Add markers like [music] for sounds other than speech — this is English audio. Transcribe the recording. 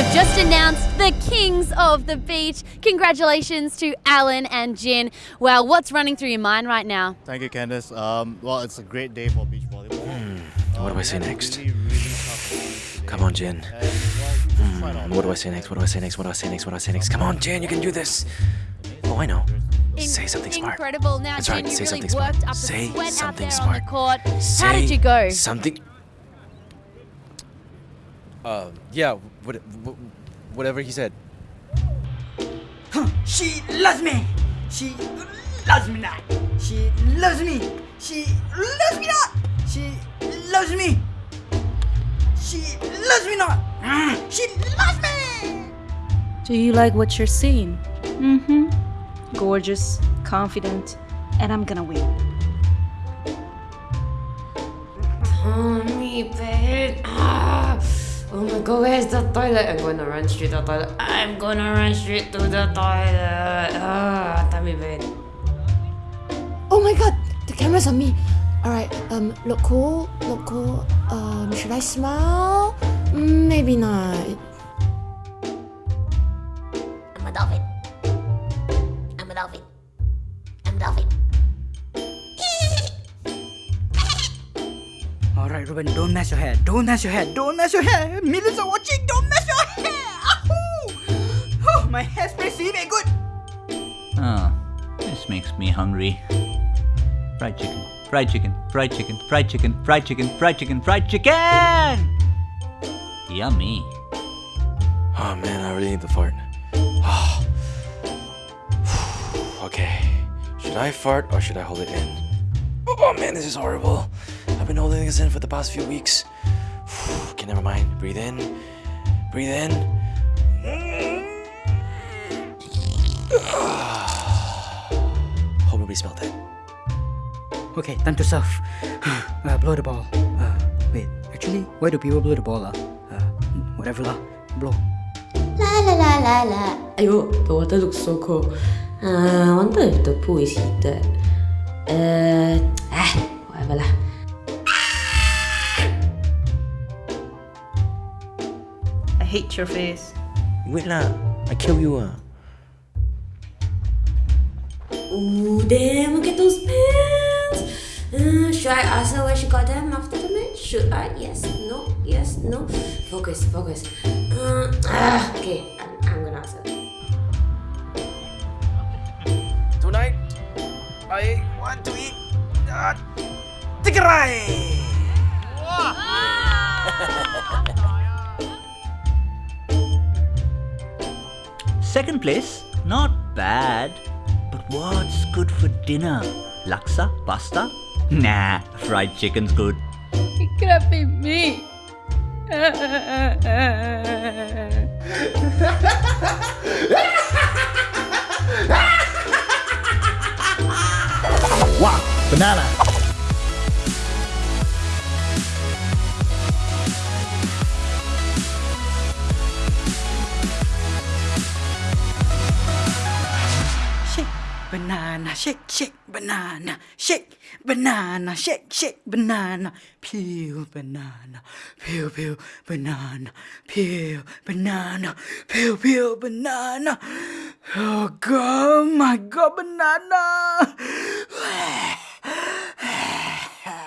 just announced the Kings of the Beach. Congratulations to Alan and Jin. Well, what's running through your mind right now? Thank you, Candice. Um, well, it's a great day for beach volleyball. Hmm, what do I say we had a next? Really, really Come on, Jin. today. And, well, we just tried our Hmm, what do I best. say next? What do I say next? What do I say next? What do I say next? Come on, Jin, you can do this. Oh, I know. In- Say something smart. Incredible. Now, That's Jin, right, you say really something smart. up Say the sweat out something there on the smart. court. How did you go? Something. Uh, yeah, what, whatever he said. She loves me. She loves me not. She loves me. She loves me not. She loves me. She loves me not. She loves me. Do you like what you're seeing? Mm-hmm. Gorgeous, confident, and I'm gonna win. Tommy, babe. Ah. Oh my god, where's the toilet? I'm gonna run straight to the toilet. I'm gonna run straight to the toilet. Ah, Tommy, babe. Oh my god, the camera's on me. Alright, um, look cool, look cool. Um, should I smile? Maybe not. I'm a dolphin. I'm a dolphin. I'm a dolphin. Ruben, don't mess your hair. Don't mess your hair. Don't mess your hair. Millions are watching. Don't mess your hair. Ahoo! Oh, my hairspray is very good. Oh, this makes me hungry. Fried chicken, fried chicken, fried chicken, fried chicken, fried chicken, fried chicken, fried chicken! Yummy. Oh man, I really need the fart. Oh. [sighs] okay. Should I fart or should I hold it in? Oh man, this is horrible. I've been holding this in for the past few weeks. [sighs] okay, never mind. Breathe in. Breathe in. [sighs] Hope nobody smelled it. Okay, time to surf. [sighs] uh, blow the ball. Uh, wait, actually, why do people blow the ball? Uh? Uh, whatever lah. Blow. La la la la la. Ayo, the water looks so cold. Uh, I wonder if the pool is heated. Uh, hate your face. Wait lah. I kill you ah. Ooh, damn, look at those pants. Uh, should I ask her where she got them after the match? Should I? Yes, no, yes, no. Focus, focus. Uh, ah, okay, I'm, I'm gonna ask her. Tonight, I want to eat uh, [laughs] tigray. Second place, not bad. But what's good for dinner? Laksa? Pasta? Nah, fried chicken's good. It could be me. Wow, banana. Banana, shake, shake, banana, shake, banana, shake, shake, banana, peel, banana, peel, peel, banana, peel, banana, peel, peel, banana. Oh god, my god, banana. [sighs]